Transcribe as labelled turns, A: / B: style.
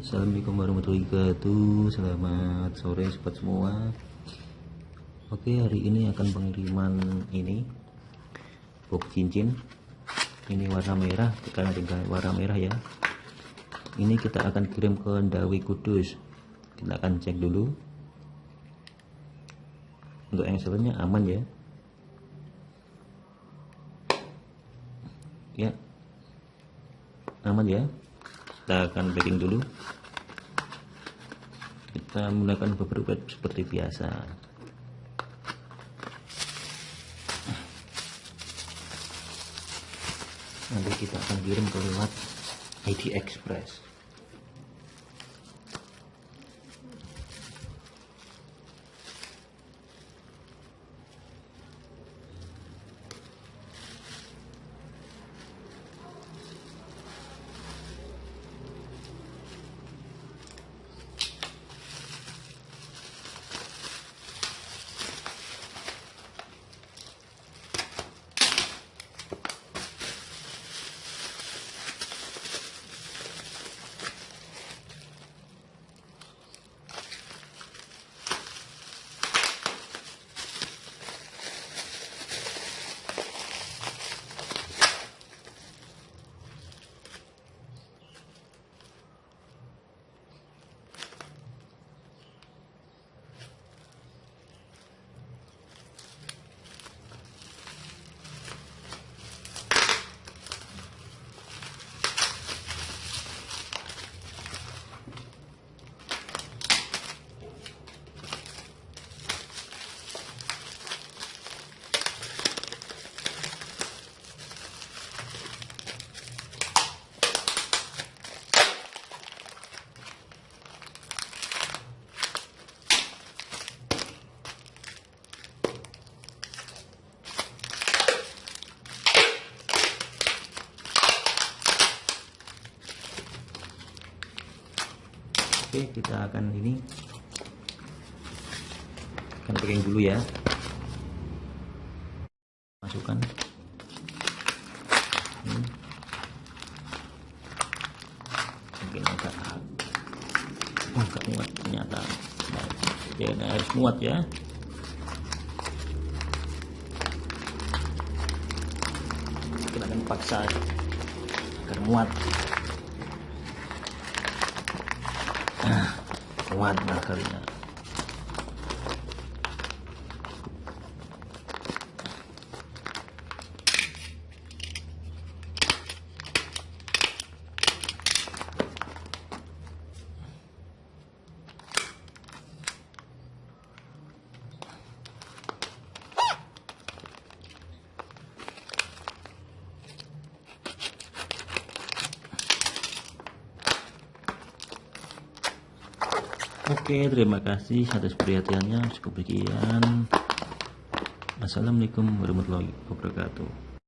A: Assalamualaikum warahmatullahi wabarakatuh. Selamat sore sobat semua. Oke hari ini akan pengiriman ini. Box cincin. Ini warna merah Karena dengan warna merah ya. Ini kita akan kirim ke Ndawi Kudus. Kita akan cek dulu. Untuk engselnya aman ya. Ya. Aman ya kita akan packing dulu. Kita menggunakan beberapa seperti biasa. Nanti kita akan kirim ke lewat ID Express Oke kita akan ini. Akan packing dulu ya. Masukkan. Ini. mungkin agak agak muat ternyata. Nah, ya harus muat ya. Kita akan paksa agar muat 嗯万能的 Oke, terima kasih atas perhatiannya. Cukup sekian. Assalamualaikum warahmatullahi wabarakatuh.